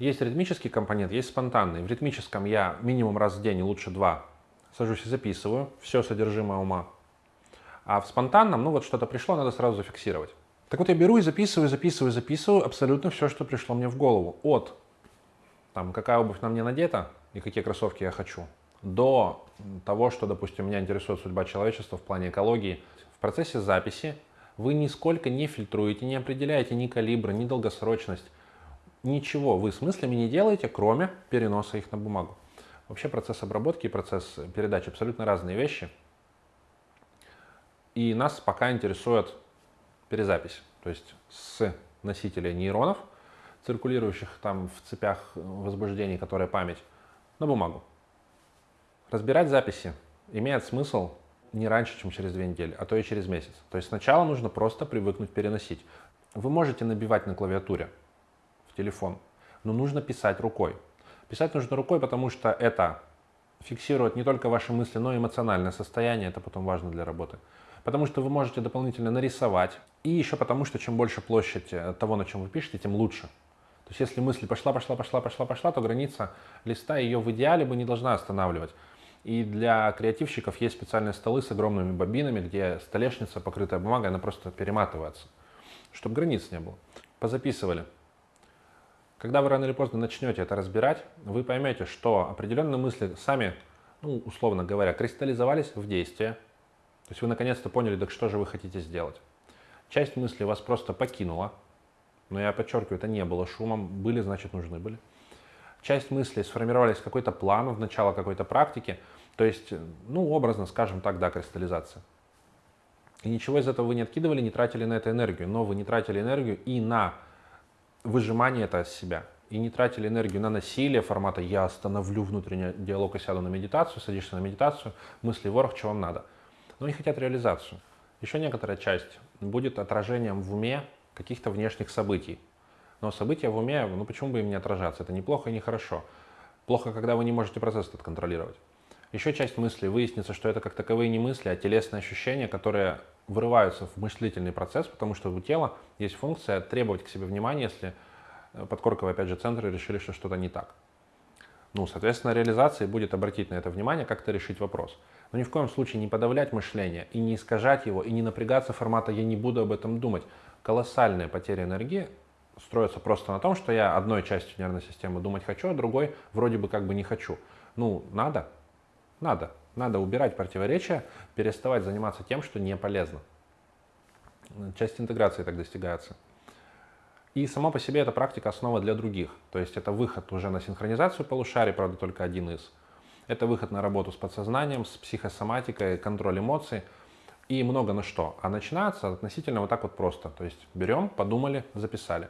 Есть ритмический компонент, есть спонтанный. В ритмическом я минимум раз в день, лучше два, сажусь и записываю все содержимое ума. А в спонтанном, ну вот что-то пришло, надо сразу зафиксировать. Так вот я беру и записываю, записываю, записываю абсолютно все, что пришло мне в голову. От там, какая обувь на мне надета и какие кроссовки я хочу, до того, что, допустим, меня интересует судьба человечества в плане экологии. В процессе записи вы нисколько не фильтруете, не определяете ни калибр, ни долгосрочность. Ничего вы с мыслями не делаете, кроме переноса их на бумагу. Вообще процесс обработки и процесс передачи абсолютно разные вещи. И нас пока интересует перезапись, то есть с носителя нейронов, циркулирующих там в цепях возбуждений, которые память, на бумагу. Разбирать записи имеет смысл не раньше, чем через две недели, а то и через месяц. То есть сначала нужно просто привыкнуть переносить. Вы можете набивать на клавиатуре в телефон, но нужно писать рукой. Писать нужно рукой, потому что это фиксирует не только ваши мысли, но и эмоциональное состояние, это потом важно для работы потому что вы можете дополнительно нарисовать, и еще потому, что чем больше площадь э, того, на чем вы пишете, тем лучше. То есть если мысль пошла, пошла, пошла, пошла, пошла, то граница листа ее в идеале бы не должна останавливать. И для креативщиков есть специальные столы с огромными бобинами, где столешница, покрытая бумагой, она просто перематывается, чтобы границ не было. Позаписывали. Когда вы рано или поздно начнете это разбирать, вы поймете, что определенные мысли сами, ну, условно говоря, кристаллизовались в действие, то есть вы наконец-то поняли, так что же вы хотите сделать. Часть мыслей вас просто покинула, но я подчеркиваю, это не было шумом, были, значит, нужны были. Часть мыслей сформировались какой-то план в начало какой-то практики, то есть, ну, образно, скажем так, да, кристаллизация. И ничего из этого вы не откидывали, не тратили на это энергию, но вы не тратили энергию и на выжимание это из себя, и не тратили энергию на насилие формата «я остановлю внутренний диалог и сяду на медитацию», садишься на медитацию, мысли ворох, что вам надо – но они хотят реализацию. Еще некоторая часть будет отражением в уме каких-то внешних событий. Но события в уме, ну почему бы им не отражаться? Это неплохо и не хорошо. Плохо, когда вы не можете процесс этот контролировать. Еще часть мыслей выяснится, что это как таковые не мысли, а телесные ощущения, которые вырываются в мыслительный процесс, потому что у тела есть функция требовать к себе внимания, если э, подкорковые, опять же, центры решили, что что-то не так. Ну, соответственно, реализация будет обратить на это внимание, как-то решить вопрос. Но ни в коем случае не подавлять мышление и не искажать его, и не напрягаться формата «я не буду об этом думать». Колоссальные потери энергии строятся просто на том, что я одной частью нервной системы думать хочу, а другой вроде бы как бы не хочу. Ну, надо? Надо. Надо убирать противоречия, переставать заниматься тем, что не полезно. Часть интеграции так достигается. И само по себе эта практика основа для других. То есть это выход уже на синхронизацию полушарий, правда, только один из. Это выход на работу с подсознанием, с психосоматикой, контроль эмоций и много на что. А начинается относительно вот так вот просто. То есть берем, подумали, записали.